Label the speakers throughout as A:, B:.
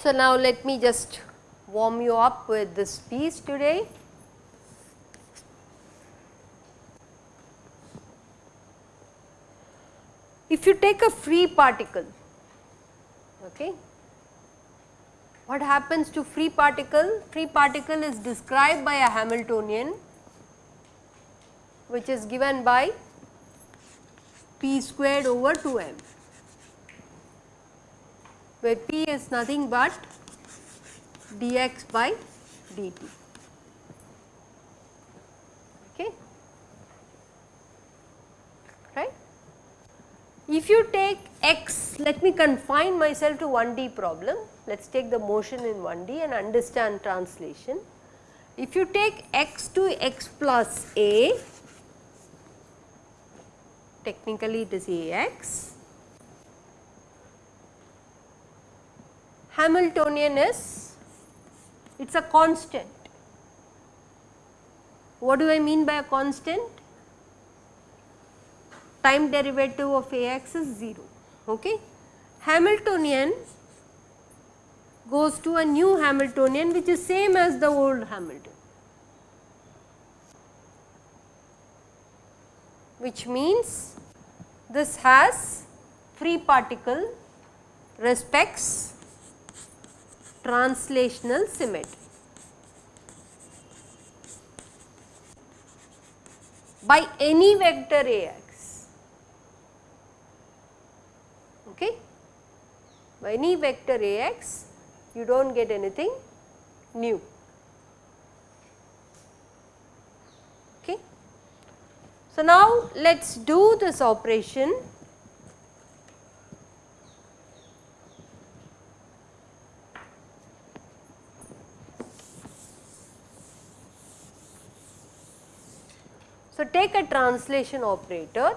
A: So, now let me just warm you up with this piece today. If you take a free particle, okay, what happens to free particle? Free particle is described by a Hamiltonian which is given by p squared over 2 m where p is nothing but dx by dt. Okay. Right. If you take x, let me confine myself to 1D problem. Let us take the motion in 1D and understand translation. If you take x to x plus a, technically it is Ax Hamiltonian is it is a constant. What do I mean by a constant? Time derivative of Ax is 0. Okay. Hamiltonian goes to a new Hamiltonian which is same as the old Hamiltonian. which means this has free particle respects translational symmetry. by any vector okay. By any vector Ax you do not get anything new. Okay. So, now let us do this operation So, take a translation operator,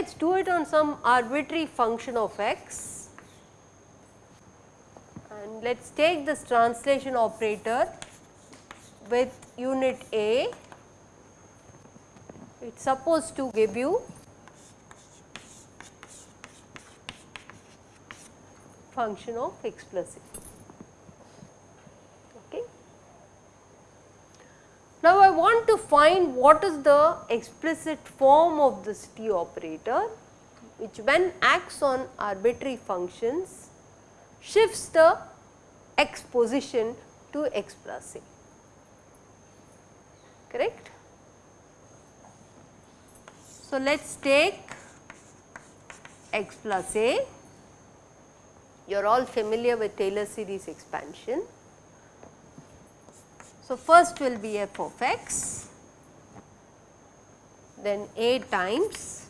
A: let us do it on some arbitrary function of x and let us take this translation operator with unit A, it is supposed to give you function of x plus a. Now, I want to find what is the explicit form of this T operator which when acts on arbitrary functions shifts the x position to x plus a. Correct. So, let us take x plus a. You are all familiar with Taylor series expansion so, first will be f of x, then a times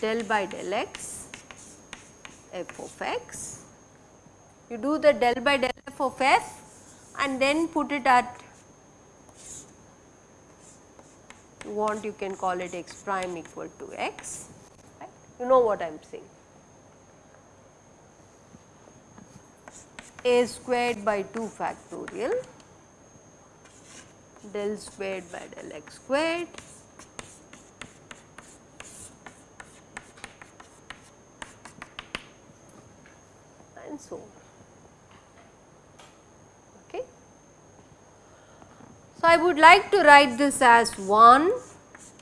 A: del by del x f of x. You do the del by del f of f and then put it at you want you can call it x prime equal to x, right. you know what I am saying. a squared by 2 factorial del squared by del x squared and so on. Okay. So, I would like to write this as 1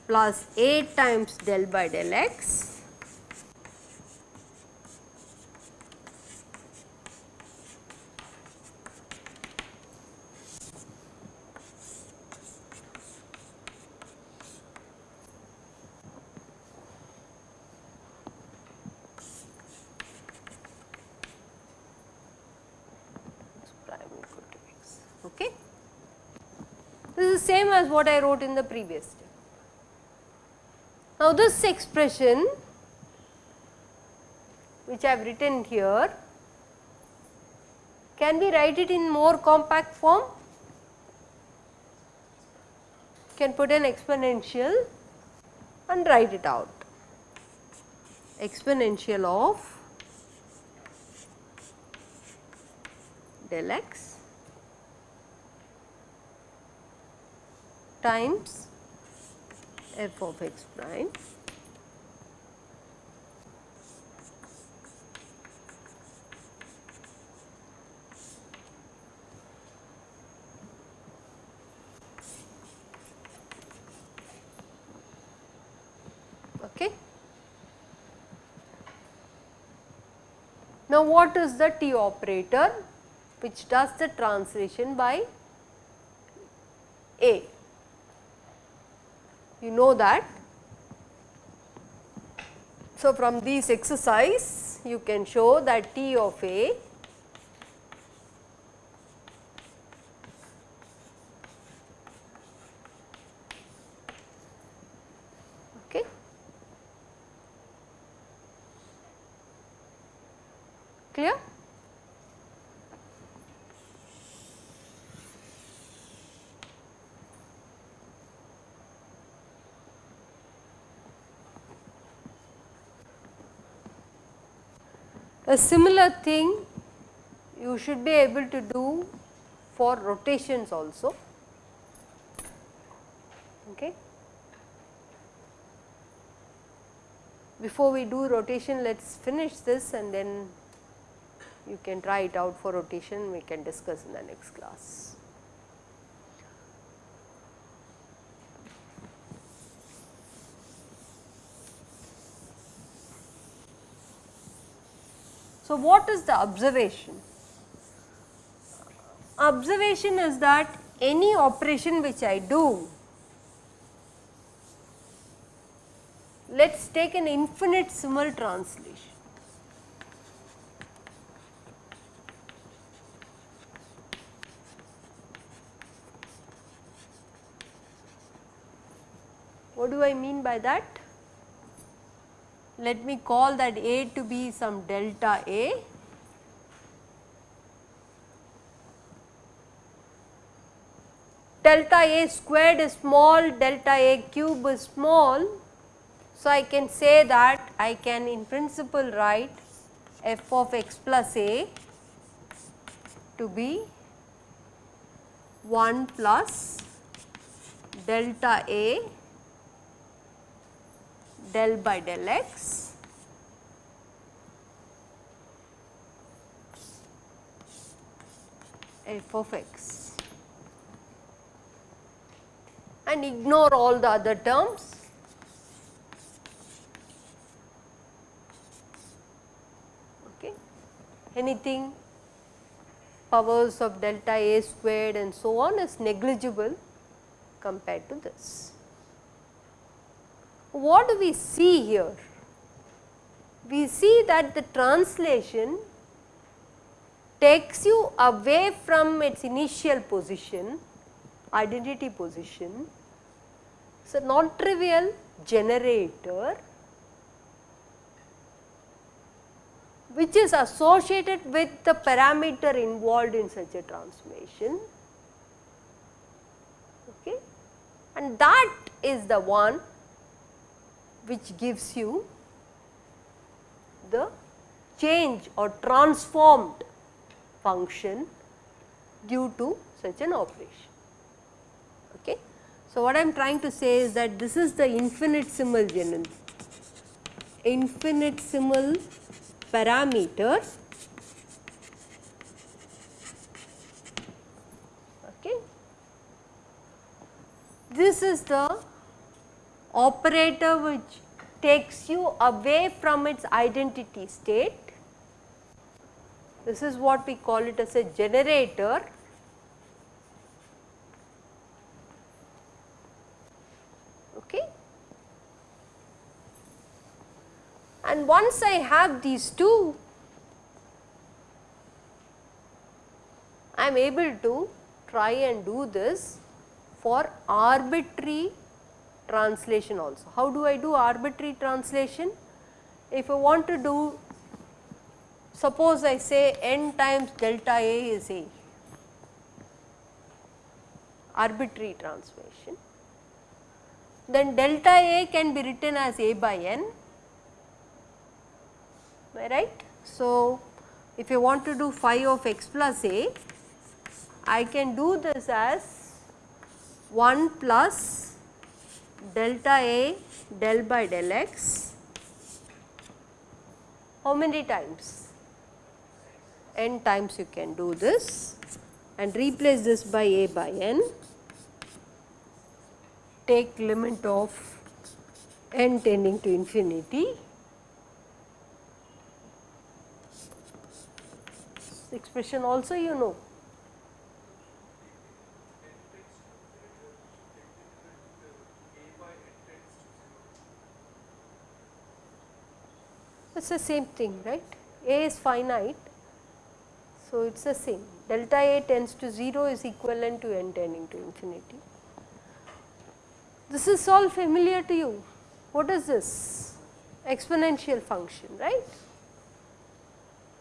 A: plus 8 times del by del x same as what I wrote in the previous step. Now, this expression which I have written here, can we write it in more compact form? Can put an exponential and write it out. exponential of del x times f of x prime Okay. Now, what is the T operator which does the translation by A? You know that. So, from this exercise you can show that T of A okay clear a similar thing you should be able to do for rotations also. Okay? Before we do rotation let us finish this and then you can try it out for rotation. We can discuss in the next class. So, what is the observation? Observation is that any operation which I do, let us take an infinitesimal translation. What do I mean by that? Let me call that A to be some delta A. Delta A squared is small, delta A cube is small. So, I can say that I can in principle write f of x plus a to be 1 plus delta A del by del x f of x and ignore all the other terms. Okay. Anything powers of delta A squared and so on is negligible compared to this. What do we see here? We see that the translation takes you away from its initial position, identity position. So, non-trivial generator which is associated with the parameter involved in such a transformation okay. and that is the one which gives you the change or transformed function due to such an operation. Okay. So, what I am trying to say is that this is the infinitesimal gener infinitesimal parameter okay. This is the operator which takes you away from its identity state. This is what we call it as a generator. Okay. And once I have these two, I am able to try and do this for arbitrary translation also. How do I do arbitrary translation? If I want to do suppose I say n times delta A is A arbitrary transformation then delta A can be written as A by n right. So, if you want to do phi of x plus a, I can do this as 1 plus delta a del by del x how many times? n times you can do this and replace this by a by n take limit of n tending to infinity expression also you know. It is the same thing right, A is finite. So, it is the same delta A tends to 0 is equivalent to n tending to infinity. This is all familiar to you. What is this? Exponential function right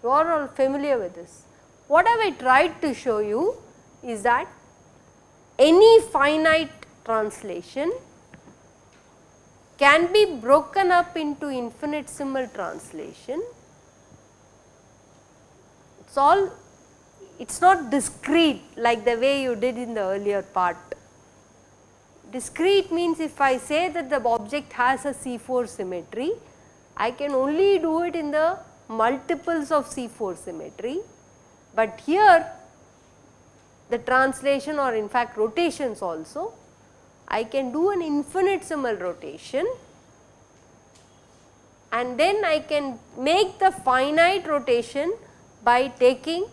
A: you are all familiar with this. What have I tried to show you is that any finite translation can be broken up into infinitesimal translation. It is all it is not discrete like the way you did in the earlier part. Discrete means if I say that the object has a C4 symmetry, I can only do it in the multiples of C4 symmetry, but here the translation or in fact rotations also, I can do an infinitesimal rotation and then I can make the finite rotation by taking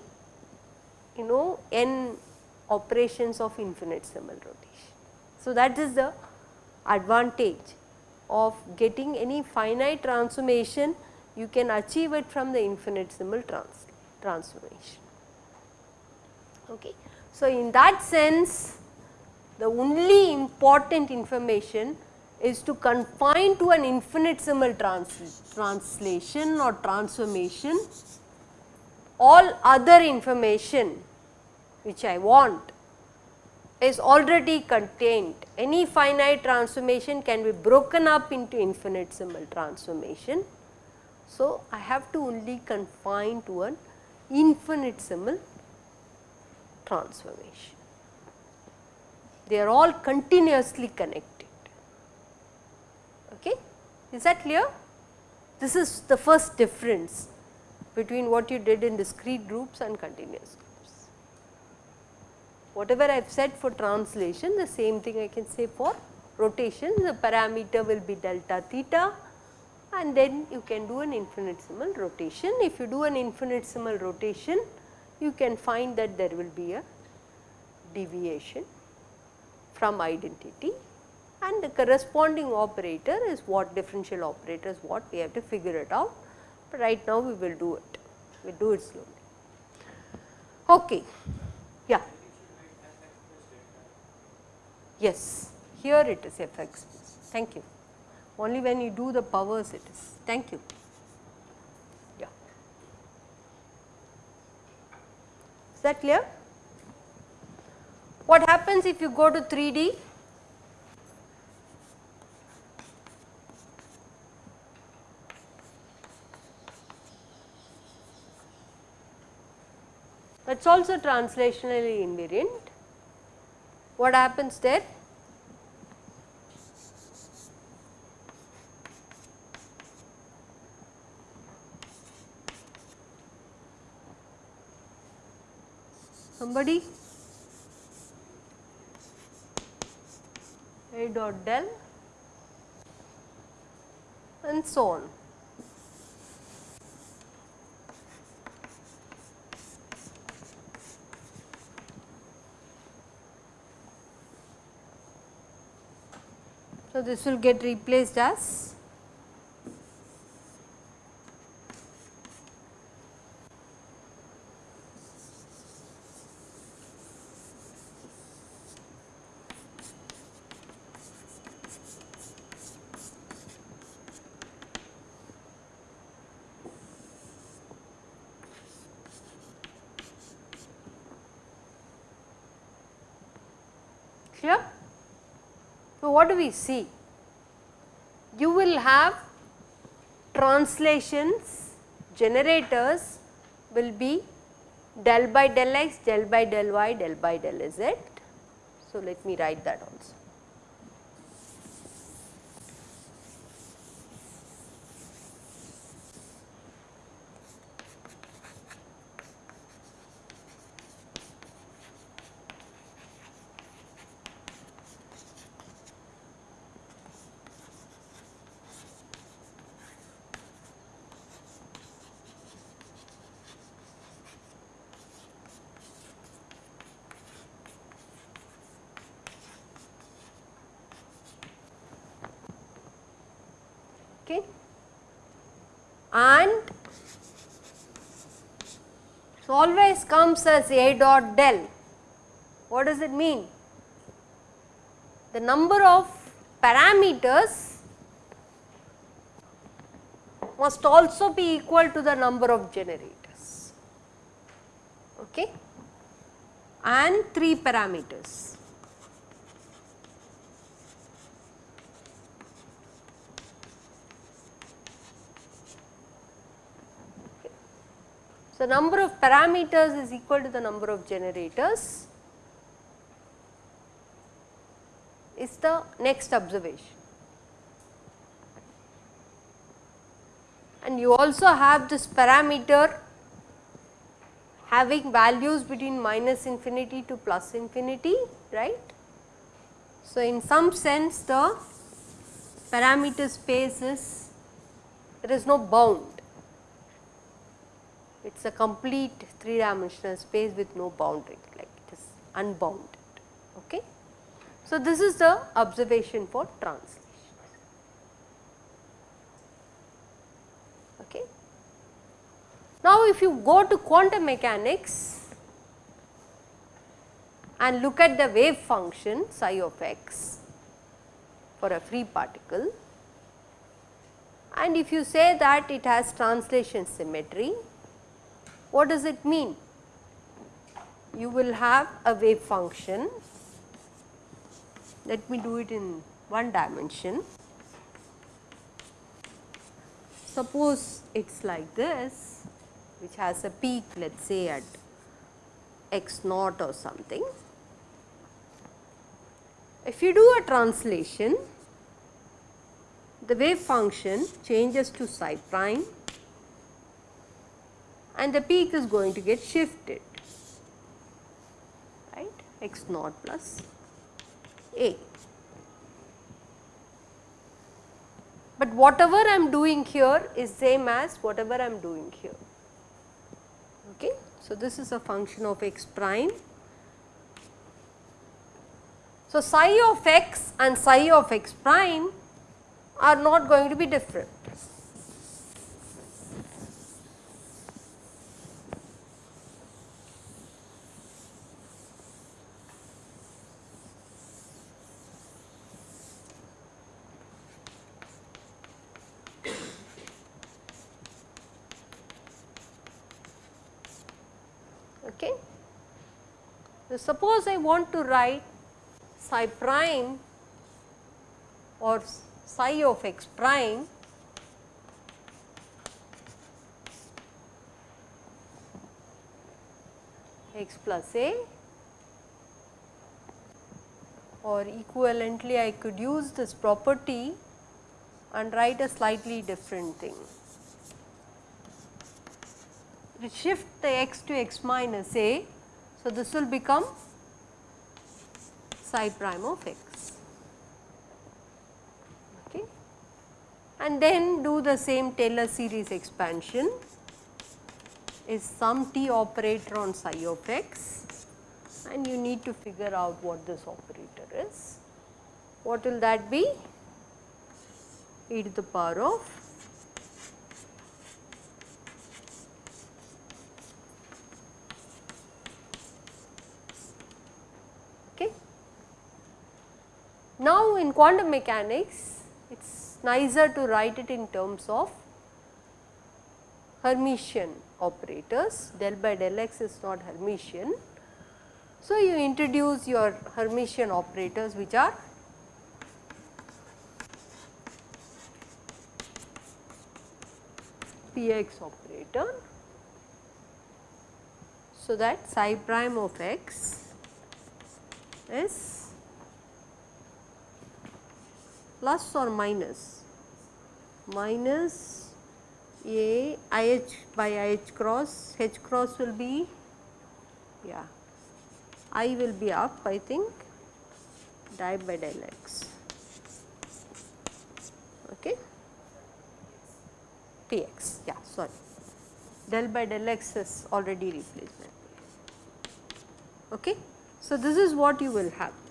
A: you know n operations of infinitesimal rotation. So, that is the advantage of getting any finite transformation you can achieve it from the infinitesimal trans transformation. Okay. So, in that sense the only important information is to confine to an infinitesimal trans translation or transformation all other information which I want is already contained. Any finite transformation can be broken up into infinitesimal transformation so, I have to only confine to an infinitesimal transformation. They are all continuously connected. Okay? Is that clear? This is the first difference between what you did in discrete groups and continuous groups. Whatever I have said for translation, the same thing I can say for rotation, the parameter will be delta theta and then you can do an infinitesimal rotation. If you do an infinitesimal rotation, you can find that there will be a deviation from identity and the corresponding operator is what differential operator is what we have to figure it out, but right now we will do it, we will do it slowly. Okay. Yeah. Yes, here it is fx. Thank you only when you do the powers it is. Thank you. Yeah. Is that clear? What happens if you go to 3D? That is also translationally invariant. What happens there? somebody dot del and so on. So, this will get replaced as what do we see? You will have translations generators will be del by del x, del by del y, del by del z. So, let me write that also. okay and so always comes as a dot del. What does it mean? The number of parameters must also be equal to the number of generators. Okay? And 3 parameters So, number of parameters is equal to the number of generators is the next observation. And you also have this parameter having values between minus infinity to plus infinity, right. So, in some sense the parameter space is there is no bound it is a complete 3 dimensional space with no boundary like it is unbounded. Okay. So, this is the observation for translation. Okay. Now, if you go to quantum mechanics and look at the wave function psi of x for a free particle and if you say that it has translation symmetry what does it mean? You will have a wave function, let me do it in one dimension. Suppose it is like this which has a peak let us say at x naught or something. If you do a translation, the wave function changes to psi prime and the peak is going to get shifted right x naught plus a. But whatever I am doing here is same as whatever I am doing here. Okay. So, this is a function of x prime. So, psi of x and psi of x prime are not going to be different. So, suppose I want to write psi prime or psi of x prime x plus a or equivalently I could use this property and write a slightly different thing. Shift the x to x minus a so, this will become psi prime of x okay. and then do the same Taylor series expansion is some t operator on psi of x and you need to figure out what this operator is. What will that be? e to the power of Now, in quantum mechanics it is nicer to write it in terms of Hermitian operators del by del x is not Hermitian. So, you introduce your Hermitian operators which are Px operator. So, that psi prime of x is plus or minus? Minus a i h by i h cross. H cross will be yeah. I will be up I think. Di by del x. Okay? Px yeah sorry. Del by del x is already replacement. Okay? So this is what you will have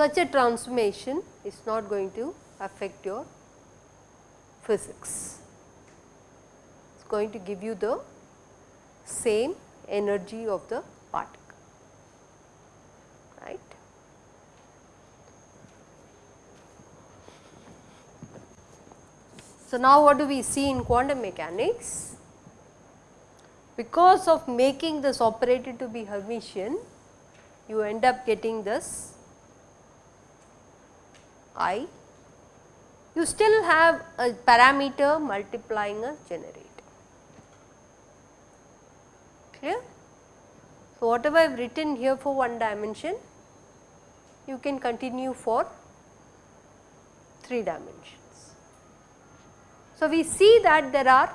A: such a transformation is not going to affect your physics. It is going to give you the same energy of the particle, right. So, now what do we see in quantum mechanics? Because of making this operator to be Hermitian, you end up getting this i, you still have a parameter multiplying a generator. Clear? So, whatever I have written here for one dimension, you can continue for 3 dimensions. So, we see that there are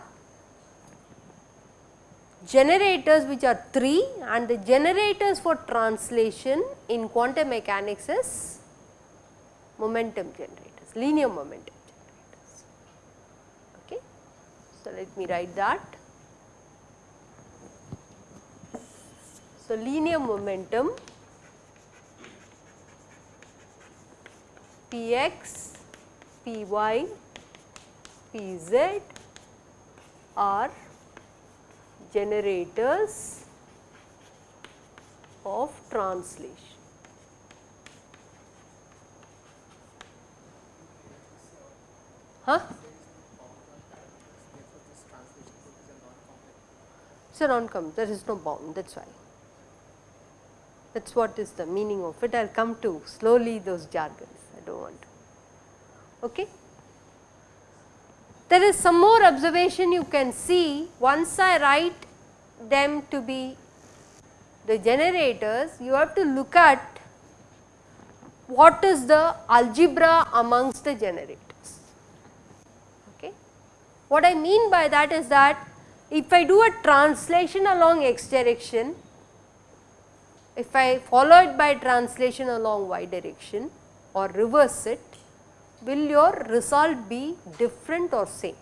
A: generators which are 3 and the generators for translation in quantum mechanics is momentum generators, linear momentum generators. Okay. So, let me write that. So, linear momentum Px, Py, Pz are generators of translation. Huh? It's a non-complex, there is no bound that is why. That is what is the meaning of it. I will come to slowly those jargons, I do not want to. Okay. There is some more observation you can see once I write them to be the generators, you have to look at what is the algebra amongst the generators. What I mean by that is that if I do a translation along x direction, if I follow it by translation along y direction or reverse it, will your result be different or same?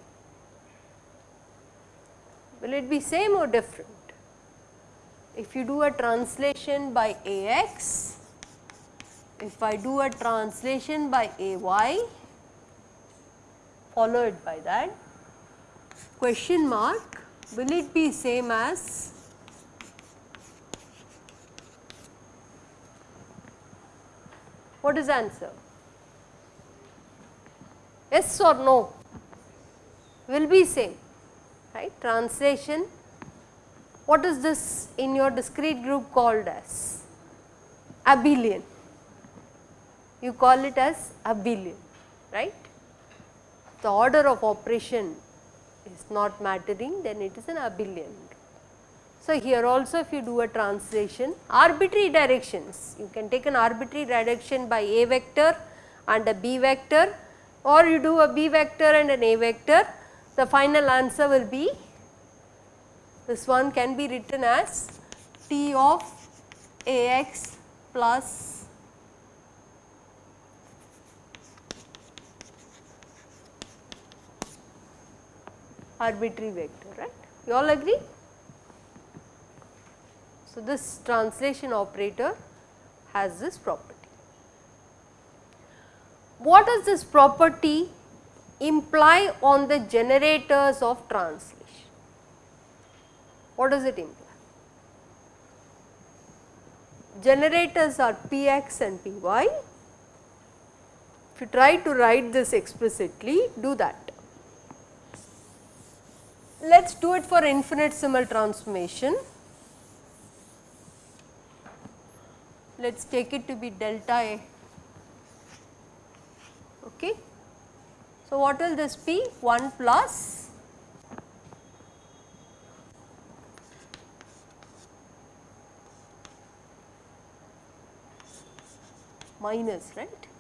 A: Will it be same or different? If you do a translation by Ax, if I do a translation by Ay, followed by that, question mark will it be same as what is answer? Yes or no? Will be same, right. Translation, what is this in your discrete group called as? Abelian. You call it as abelian, right. The order of operation is not mattering then it is an abelian. So, here also if you do a translation arbitrary directions you can take an arbitrary direction by a vector and a b vector or you do a b vector and an a vector the final answer will be this one can be written as t of ax plus arbitrary vector right. You all agree? So, this translation operator has this property. What does this property imply on the generators of translation? What does it imply? Generators are Px and Py. If you try to write this explicitly, do that. Let us do it for infinitesimal transformation. Let us take it to be delta A. Okay. So, what will this be 1 plus minus right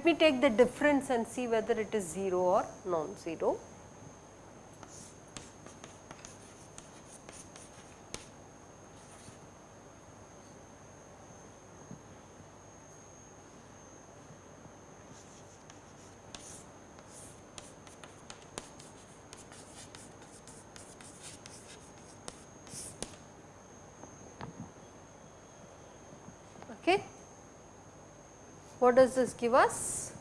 A: Let me take the difference and see whether it is 0 or non-zero. Okay. What does this give us?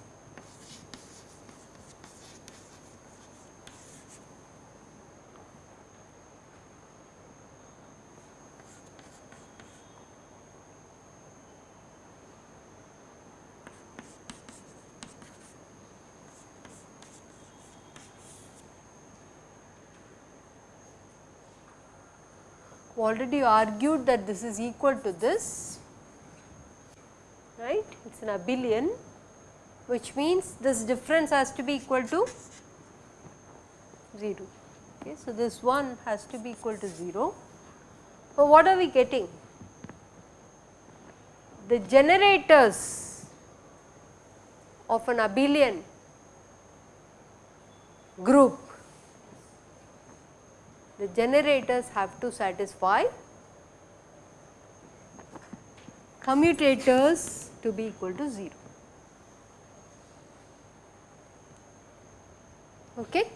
A: already argued that this is equal to this right? It is an abelian which means this difference has to be equal to 0 okay so this one has to be equal to 0 so what are we getting? The generators of an abelian group the generators have to satisfy commutators to be equal to 0. Okay.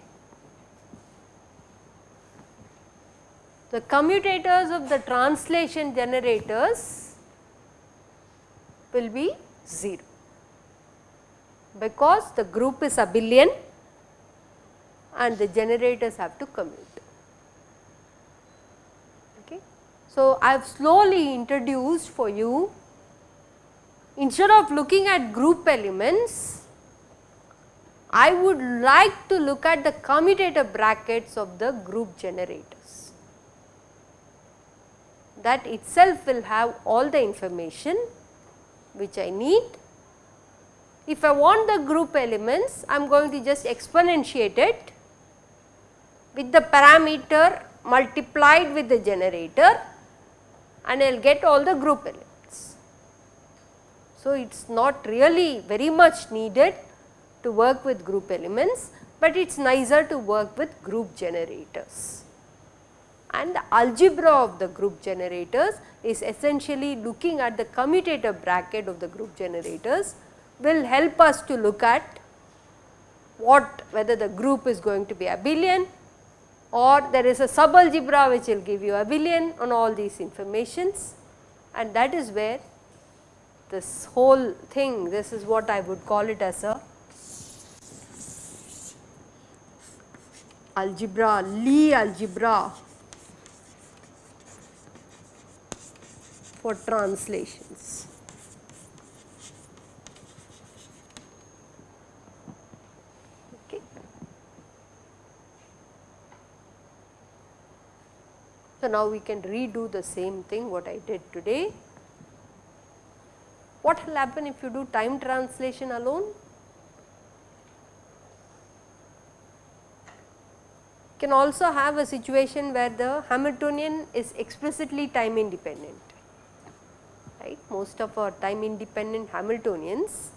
A: The commutators of the translation generators will be 0 because the group is abelian and the generators have to commute. Okay. So, I have slowly introduced for you instead of looking at group elements, I would like to look at the commutator brackets of the group generators. That itself will have all the information which I need. If I want the group elements, I am going to just exponentiate it with the parameter multiplied with the generator and I will get all the group elements. So, it is not really very much needed to work with group elements, but it is nicer to work with group generators. And the algebra of the group generators is essentially looking at the commutator bracket of the group generators will help us to look at what whether the group is going to be abelian or there is a subalgebra which will give you abelian on all these informations and that is where this whole thing this is what I would call it as a algebra Lie algebra for translations. So, now we can redo the same thing what I did today. What will happen if you do time translation alone? Can also have a situation where the Hamiltonian is explicitly time independent, right. Most of our time independent Hamiltonians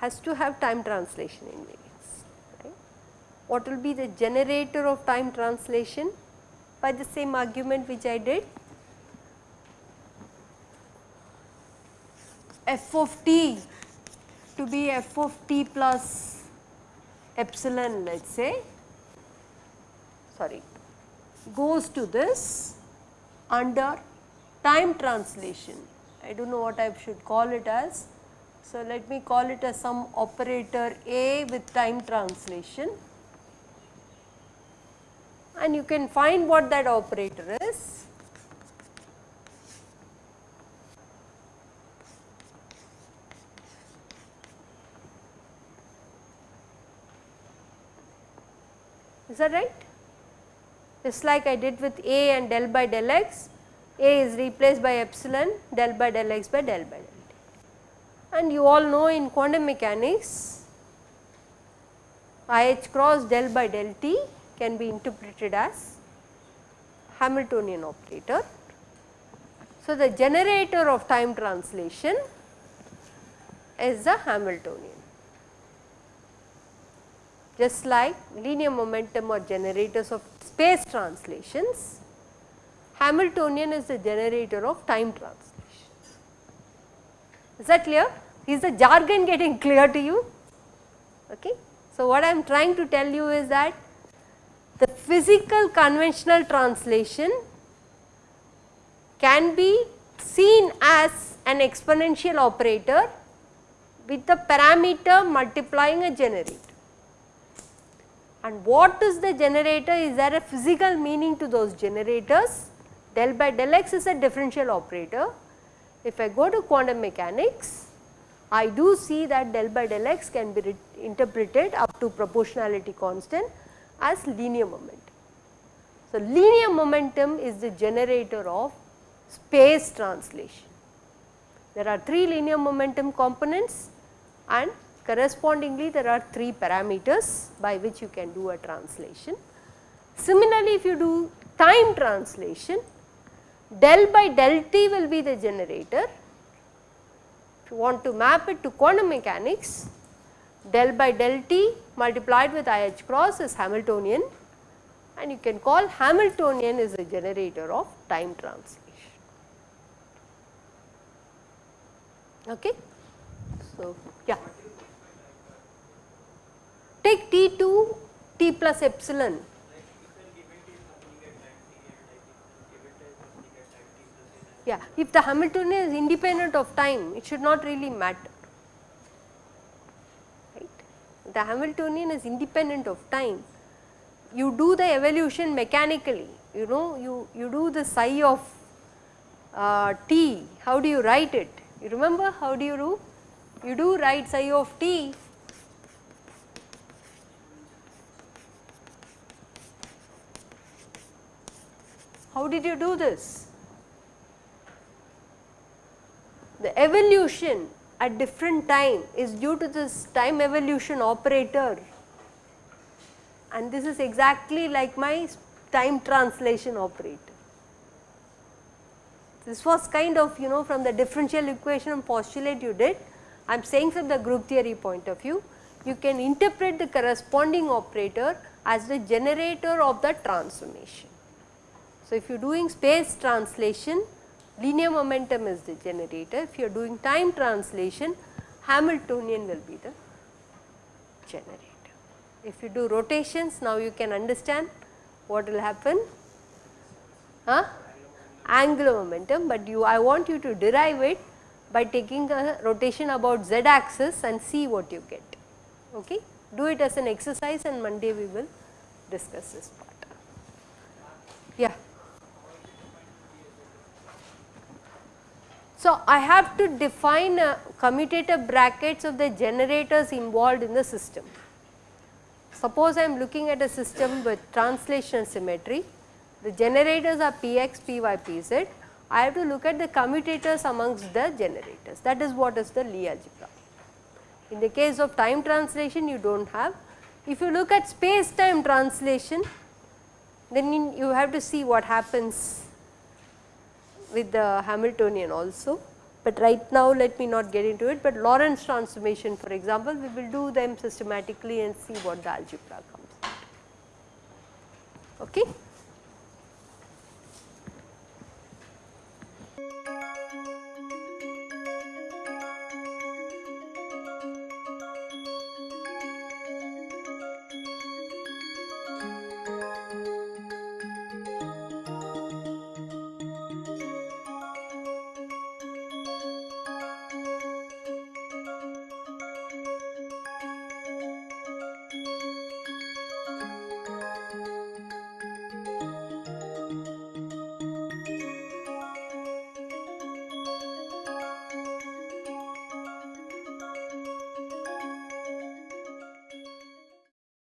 A: has to have time translation invariance, right. What will be the generator of time translation? by the same argument which I did f of t to be f of t plus epsilon let us say sorry goes to this under time translation. I do not know what I should call it as. So, let me call it as some operator A with time translation and you can find what that operator is. Is that right? Just like I did with A and del by del x, A is replaced by epsilon del by del x by del by del t. And you all know in quantum mechanics IH cross del by del t can be interpreted as Hamiltonian operator. So, the generator of time translation is the Hamiltonian just like linear momentum or generators of space translations, Hamiltonian is the generator of time translations. Is that clear? Is the jargon getting clear to you? Okay. So, what I am trying to tell you is that the physical conventional translation can be seen as an exponential operator with the parameter multiplying a generator. And what is the generator? Is there a physical meaning to those generators? Del by del x is a differential operator. If I go to quantum mechanics, I do see that del by del x can be interpreted up to proportionality constant as linear momentum. So, linear momentum is the generator of space translation. There are 3 linear momentum components and Correspondingly, there are 3 parameters by which you can do a translation. Similarly, if you do time translation, del by del t will be the generator. If you want to map it to quantum mechanics, del by del t multiplied with IH cross is Hamiltonian and you can call Hamiltonian is the generator of time translation. Okay. So, yeah. Take T2 T plus epsilon. Yeah, if the Hamiltonian is independent of time, it should not really matter. Right? The Hamiltonian is independent of time. You do the evolution mechanically, you know, you, you do the psi of uh, t, how do you write it? You remember how do you do? You do write psi of t How did you do this? The evolution at different time is due to this time evolution operator and this is exactly like my time translation operator. This was kind of you know from the differential equation and postulate you did, I am saying from the group theory point of view, you can interpret the corresponding operator as the generator of the transformation. So, if you are doing space translation, linear momentum is the generator. If you are doing time translation, Hamiltonian will be the generator. If you do rotations, now you can understand what will happen. Huh? Angular momentum, but you I want you to derive it by taking a rotation about z axis and see what you get. Okay? Do it as an exercise and Monday we will discuss this part. Yeah. So, I have to define uh, commutator brackets of the generators involved in the system. Suppose I am looking at a system with translation symmetry, the generators are Px, Py, Pz, I have to look at the commutators amongst the generators that is what is the Lie algebra. In the case of time translation you do not have. If you look at space time translation then you have to see what happens with the Hamiltonian also, but right now let me not get into it, but Lorentz transformation for example, we will do them systematically and see what the algebra comes. Okay.